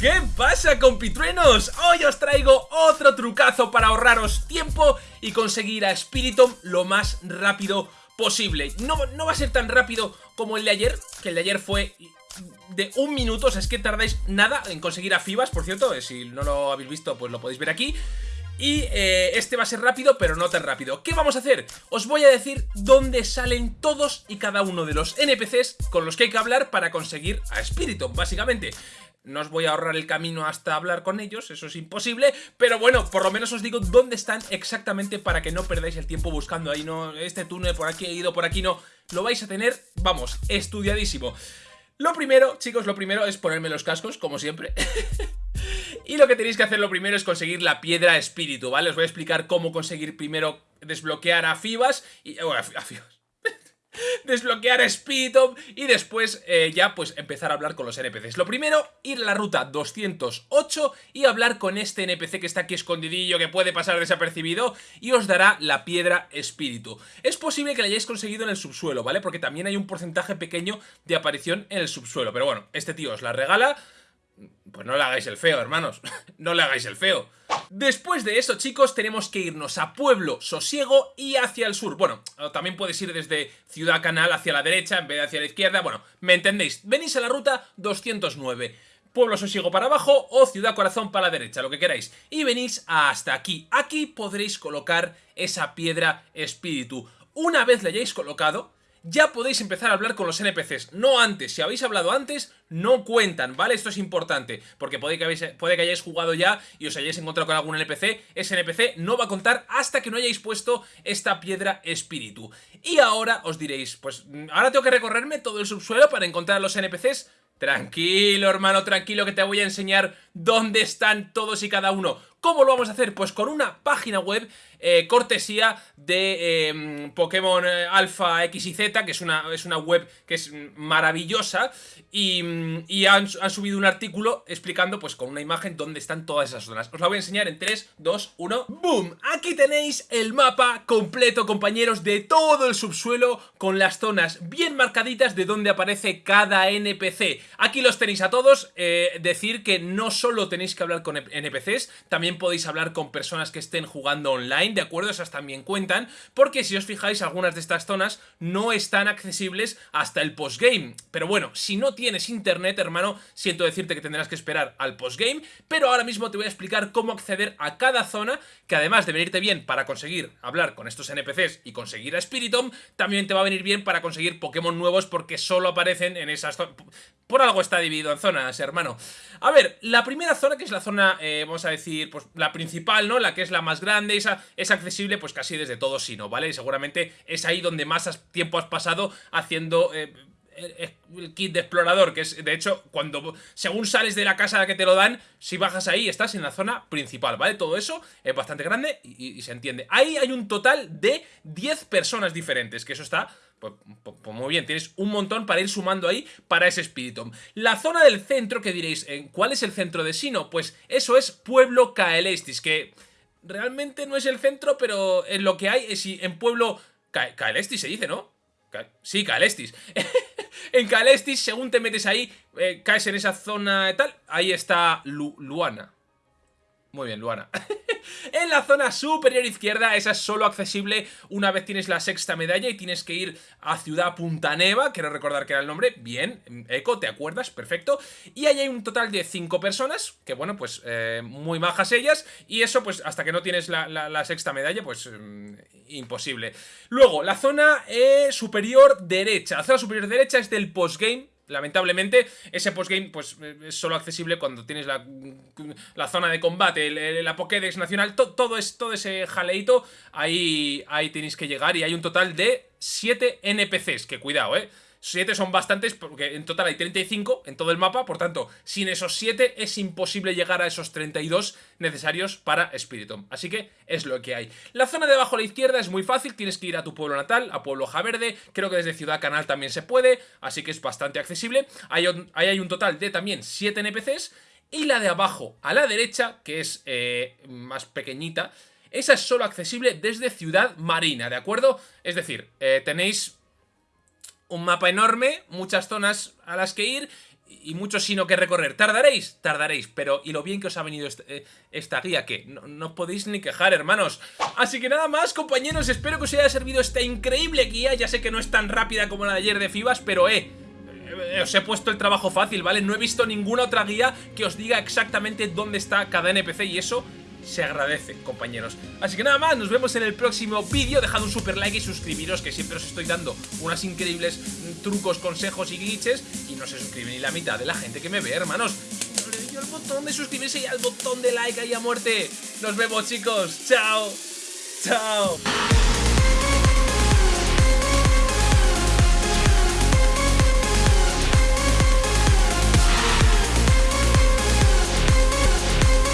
¿Qué pasa compitruenos? Hoy os traigo otro trucazo para ahorraros tiempo y conseguir a Spiritomb lo más rápido posible. No, no va a ser tan rápido como el de ayer, que el de ayer fue de un minuto, o sea, es que tardáis nada en conseguir a Fibas, por cierto, eh, si no lo habéis visto pues lo podéis ver aquí. Y eh, este va a ser rápido, pero no tan rápido. ¿Qué vamos a hacer? Os voy a decir dónde salen todos y cada uno de los NPCs con los que hay que hablar para conseguir a Spiritomb, básicamente. No os voy a ahorrar el camino hasta hablar con ellos, eso es imposible, pero bueno, por lo menos os digo dónde están exactamente para que no perdáis el tiempo buscando ahí, no, este túnel por aquí he ido, por aquí no, lo vais a tener, vamos, estudiadísimo. Lo primero, chicos, lo primero es ponerme los cascos, como siempre. y lo que tenéis que hacer lo primero es conseguir la piedra espíritu, ¿vale? Os voy a explicar cómo conseguir primero desbloquear a Fibas y... Bueno, a Fibas desbloquear a y después eh, ya pues empezar a hablar con los NPCs. Lo primero, ir a la ruta 208 y hablar con este NPC que está aquí escondidillo, que puede pasar desapercibido y os dará la piedra espíritu. Es posible que la hayáis conseguido en el subsuelo, ¿vale? Porque también hay un porcentaje pequeño de aparición en el subsuelo. Pero bueno, este tío os la regala pues no le hagáis el feo, hermanos. no le hagáis el feo. Después de eso, chicos, tenemos que irnos a Pueblo Sosiego y hacia el sur. Bueno, también puedes ir desde Ciudad Canal hacia la derecha en vez de hacia la izquierda. Bueno, me entendéis. Venís a la ruta 209. Pueblo Sosiego para abajo o Ciudad Corazón para la derecha, lo que queráis. Y venís hasta aquí. Aquí podréis colocar esa piedra espíritu. Una vez la hayáis colocado, ya podéis empezar a hablar con los NPCs, no antes, si habéis hablado antes, no cuentan, ¿vale? Esto es importante, porque puede que, puede que hayáis jugado ya y os hayáis encontrado con algún NPC, ese NPC no va a contar hasta que no hayáis puesto esta piedra espíritu. Y ahora os diréis, pues ahora tengo que recorrerme todo el subsuelo para encontrar a los NPCs, Tranquilo, hermano, tranquilo, que te voy a enseñar dónde están todos y cada uno. ¿Cómo lo vamos a hacer? Pues con una página web eh, cortesía de em, Pokémon eh, Alpha X y Z, que es una, es una web que es maravillosa, y, han, subido un artículo explicando pues con una imagen dónde están todas esas zonas. Os la voy a enseñar en 3, 2, 1, ¡boom! Aquí tenéis el mapa completo, compañeros, de todo el subsuelo con las zonas bien marcaditas de dónde aparece cada NPC. Aquí los tenéis a todos, eh, decir que no solo tenéis que hablar con NPCs, también podéis hablar con personas que estén jugando online, ¿de acuerdo? Esas también cuentan, porque si os fijáis, algunas de estas zonas no están accesibles hasta el postgame. Pero bueno, si no tienes internet, hermano, siento decirte que tendrás que esperar al postgame, pero ahora mismo te voy a explicar cómo acceder a cada zona, que además de venirte bien para conseguir hablar con estos NPCs y conseguir a Spiritomb, también te va a venir bien para conseguir Pokémon nuevos porque solo aparecen en esas zonas. Por algo está dividido en zonas, hermano. A ver, la primera zona, que es la zona, eh, vamos a decir, pues la principal, ¿no? La que es la más grande, esa es accesible pues casi desde todo sino, ¿vale? Y seguramente es ahí donde más tiempo has pasado haciendo... Eh, el kit de explorador, que es, de hecho, cuando según sales de la casa a la que te lo dan, si bajas ahí, estás en la zona principal, ¿vale? Todo eso es bastante grande y, se entiende. Ahí hay un total de 10 personas diferentes, que eso está pues, pues, pues, muy bien, tienes un montón para ir sumando ahí para ese espíritu. La zona del centro, que diréis, ¿cuál es el centro de Sino? Pues eso es Pueblo Kaelestis, que realmente no es el centro, pero en lo que hay es en pueblo... Caelestis se dice, ¿no? sí, Caelestis. en Caelestis, según te metes ahí, eh, caes en esa zona y tal, ahí está Luana. Muy bien, Luana. en la zona superior izquierda, esa es solo accesible una vez tienes la sexta medalla y tienes que ir a Ciudad Punta Neva, quiero recordar que era el nombre, bien, Eco, ¿te acuerdas? Perfecto. Y ahí hay un total de 5 personas, que bueno, pues eh, muy majas ellas, y eso pues hasta que no tienes la, sexta medalla, pues mm, imposible. Luego, la zona eh, superior derecha, la zona superior derecha es del postgame, Lamentablemente, ese postgame pues, es solo accesible cuando tienes la, la zona de combate, la Pokédex nacional, todo, es, todo ese jaleito, ahí, ahí tenéis que llegar y hay un total de 7 NPCs, que cuidado, eh 7 son bastantes porque en total hay 35 en todo el mapa, por tanto, sin esos 7 es imposible llegar a esos 32 necesarios para Spiritomb. Así que es lo que hay. La zona de abajo a la izquierda es muy fácil, tienes que ir a tu pueblo natal, a Pueblo Javerde, creo que desde Ciudad Canal también se puede, así que es bastante accesible. Ahí hay un total de también 7 NPCs y la de abajo a la derecha, que es eh, más pequeñita, esa es solo accesible desde Ciudad Marina, ¿de acuerdo? Es decir, eh, tenéis un mapa enorme, muchas zonas a las que ir y mucho sino que recorrer. ¿Tardaréis? Tardaréis, pero ¿y lo bien que os ha venido eh, esta guía? Que no, no, podéis ni quejar, hermanos. Así que nada más, compañeros, espero que os haya servido esta increíble guía. Ya sé que no es tan rápida como la de ayer de Fibas, pero eh, eh, os he puesto el trabajo fácil, ¿vale? No he visto ninguna otra guía que os diga exactamente dónde está cada NPC y eso se agradece, compañeros. Así que nada más, nos vemos en el próximo vídeo. Dejad un super like y suscribiros, que siempre os estoy dando unos increíbles trucos, consejos y glitches. Y no se suscribe ni la mitad de la gente que me ve, hermanos. No le doy al botón de suscribirse y al botón de like ahí a muerte. Nos vemos, chicos. Chao. Chao.